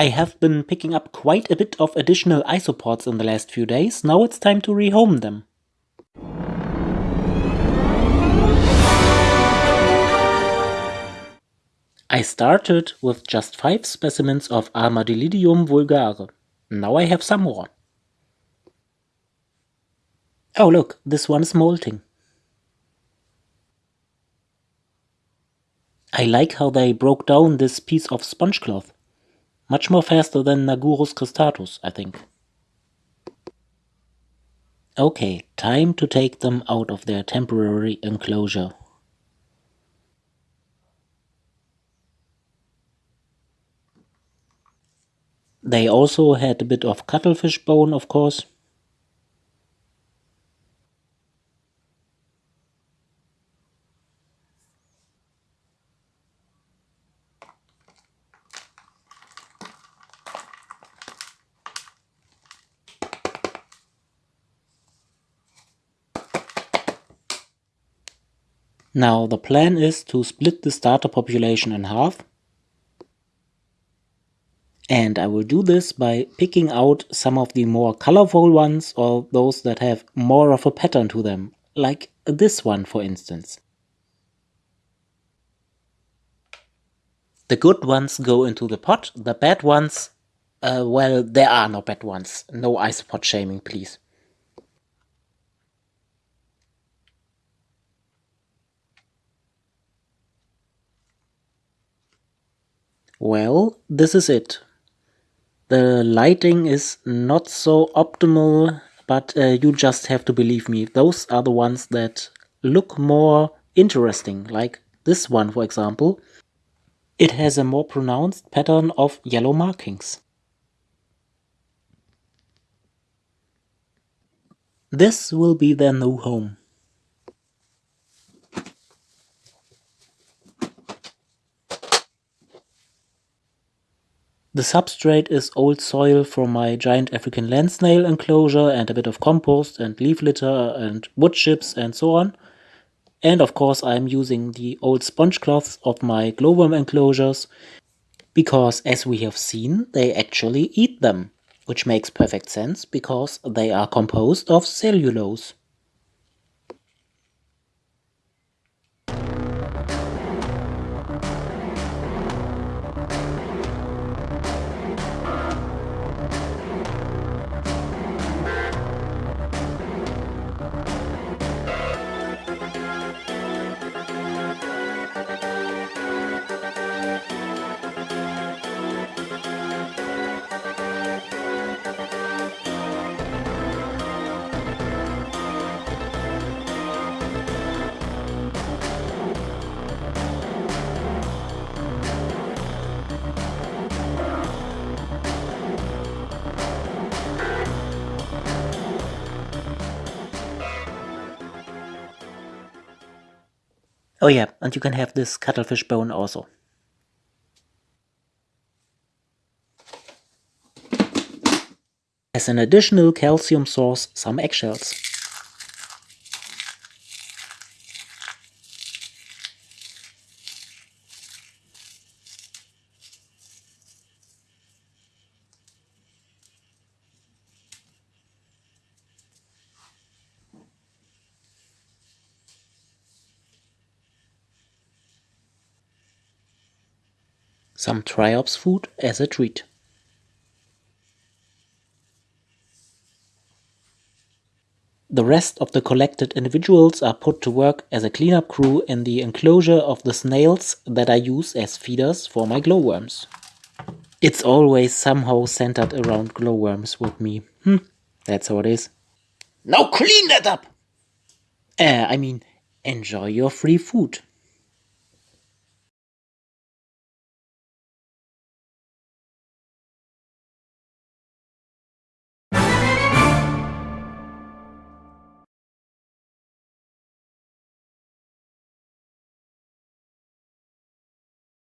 I have been picking up quite a bit of additional isopods in the last few days, now it's time to rehome them. I started with just 5 specimens of Armadillidium vulgare. Now I have some more. Oh look, this one is molting. I like how they broke down this piece of sponge cloth. Much more faster than Nagurus cristatus, I think. Okay, time to take them out of their temporary enclosure. They also had a bit of cuttlefish bone, of course. Now the plan is to split the starter population in half and I will do this by picking out some of the more colorful ones or those that have more of a pattern to them, like this one for instance. The good ones go into the pot, the bad ones, uh, well, there are no bad ones. No isopod shaming, please. Well, this is it. The lighting is not so optimal, but uh, you just have to believe me. Those are the ones that look more interesting, like this one, for example. It has a more pronounced pattern of yellow markings. This will be their new home. The substrate is old soil from my giant African land snail enclosure and a bit of compost and leaf litter and wood chips and so on. And of course I'm using the old sponge cloths of my glowworm enclosures because as we have seen they actually eat them, which makes perfect sense because they are composed of cellulose. Oh yeah, and you can have this cuttlefish bone also. As an additional calcium source, some eggshells. Some triops food as a treat. The rest of the collected individuals are put to work as a cleanup crew in the enclosure of the snails that I use as feeders for my glowworms. It's always somehow centered around glowworms with me. Hm, that's how it is. Now clean that up! Uh, I mean, enjoy your free food.